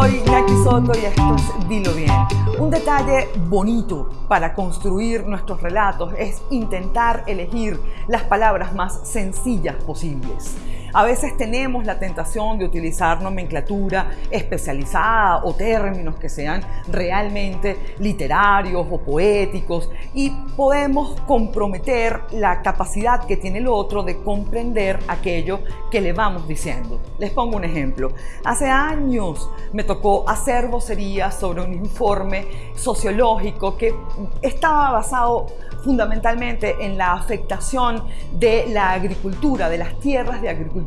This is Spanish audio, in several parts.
Soto y esto es Dilo Bien. Un detalle bonito para construir nuestros relatos es intentar elegir las palabras más sencillas posibles. A veces tenemos la tentación de utilizar nomenclatura especializada o términos que sean realmente literarios o poéticos y podemos comprometer la capacidad que tiene el otro de comprender aquello que le vamos diciendo. Les pongo un ejemplo. Hace años me tocó hacer vocería sobre un informe sociológico que estaba basado fundamentalmente en la afectación de la agricultura, de las tierras de agricultura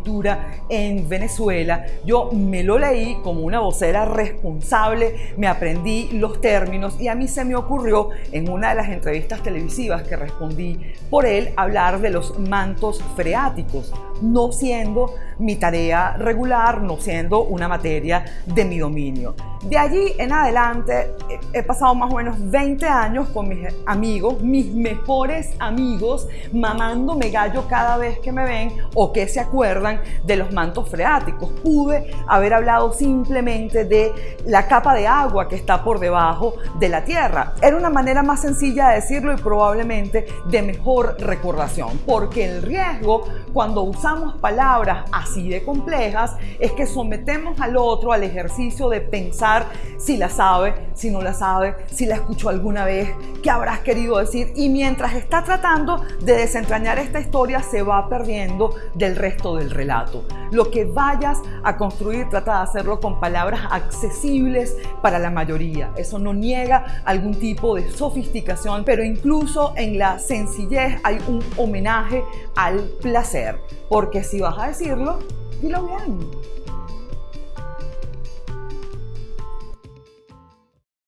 en Venezuela. Yo me lo leí como una vocera responsable, me aprendí los términos y a mí se me ocurrió en una de las entrevistas televisivas que respondí por él hablar de los mantos freáticos, no siendo mi tarea regular, no siendo una materia de mi dominio. De allí en adelante he pasado más o menos 20 años con mis amigos, mis mejores amigos, mamándome gallo cada vez que me ven o que se acuerdan de los mantos freáticos. Pude haber hablado simplemente de la capa de agua que está por debajo de la tierra. Era una manera más sencilla de decirlo y probablemente de mejor recordación, porque el riesgo cuando usamos palabras así de complejas es que sometemos al otro al ejercicio de pensar si la sabe, si no la sabe, si la escuchó alguna vez, qué habrás querido decir. Y mientras está tratando de desentrañar esta historia, se va perdiendo del resto del relato. Lo que vayas a construir, trata de hacerlo con palabras accesibles para la mayoría. Eso no niega algún tipo de sofisticación, pero incluso en la sencillez hay un homenaje al placer. Porque si vas a decirlo, dilo bien.